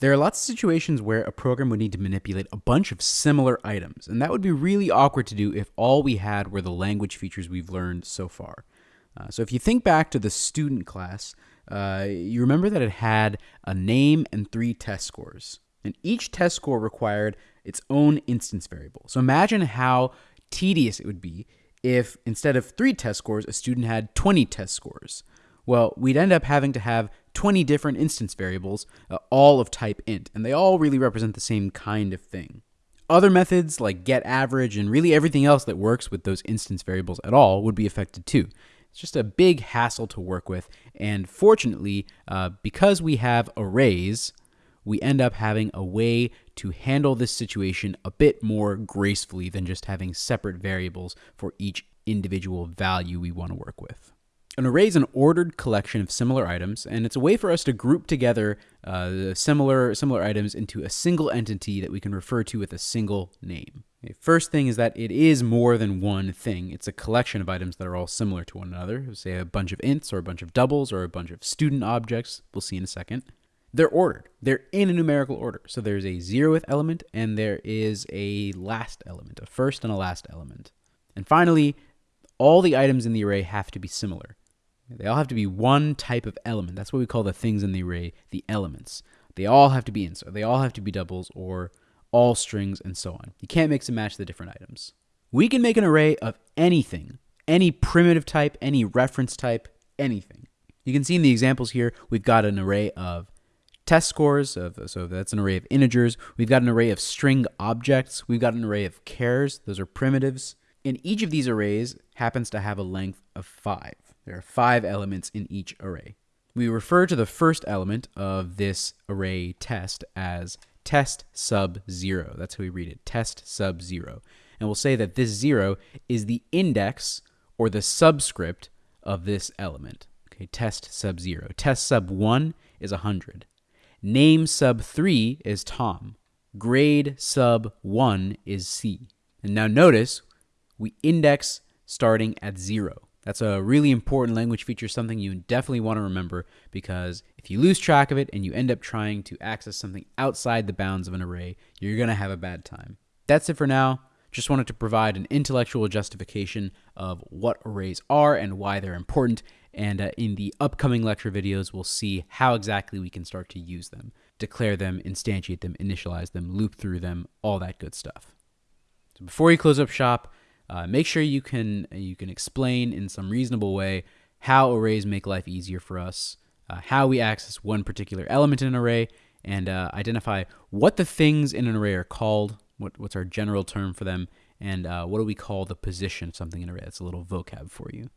There are lots of situations where a program would need to manipulate a bunch of similar items, and that would be really awkward to do if all we had were the language features we've learned so far. Uh, so if you think back to the student class, uh, you remember that it had a name and three test scores. And each test score required its own instance variable. So imagine how tedious it would be if instead of three test scores, a student had 20 test scores. Well, we'd end up having to have 20 different instance variables, uh, all of type int, and they all really represent the same kind of thing. Other methods like get average and really everything else that works with those instance variables at all would be affected too. It's just a big hassle to work with, and fortunately, uh, because we have arrays, we end up having a way to handle this situation a bit more gracefully than just having separate variables for each individual value we want to work with. An array is an ordered collection of similar items, and it's a way for us to group together uh, similar similar items into a single entity that we can refer to with a single name. Okay, first thing is that it is more than one thing. It's a collection of items that are all similar to one another. Say a bunch of ints, or a bunch of doubles, or a bunch of student objects. We'll see in a second. They're ordered. They're in a numerical order. So there's a zeroth element, and there is a last element, a first and a last element. And finally, all the items in the array have to be similar. They all have to be one type of element. That's what we call the things in the array, the elements. They all have to be or they all have to be doubles, or all strings, and so on. You can't mix and match the different items. We can make an array of anything, any primitive type, any reference type, anything. You can see in the examples here, we've got an array of test scores, of, so that's an array of integers. We've got an array of string objects. We've got an array of chars, those are primitives. And each of these arrays happens to have a length of 5. There are five elements in each array. We refer to the first element of this array test as test sub 0. That's how we read it, test sub 0. And we'll say that this 0 is the index or the subscript of this element. Okay, test sub 0. Test sub 1 is 100. Name sub 3 is Tom. Grade sub 1 is C. And now notice we index starting at 0. That's a really important language feature, something you definitely want to remember because if you lose track of it and you end up trying to access something outside the bounds of an array, you're going to have a bad time. That's it for now. Just wanted to provide an intellectual justification of what arrays are and why they're important. And uh, in the upcoming lecture videos, we'll see how exactly we can start to use them, declare them, instantiate them, initialize them, loop through them, all that good stuff. So before you close up shop, uh, make sure you can you can explain in some reasonable way how arrays make life easier for us, uh, how we access one particular element in an array, and uh, identify what the things in an array are called. What, what's our general term for them, and uh, what do we call the position of something in an array? That's a little vocab for you.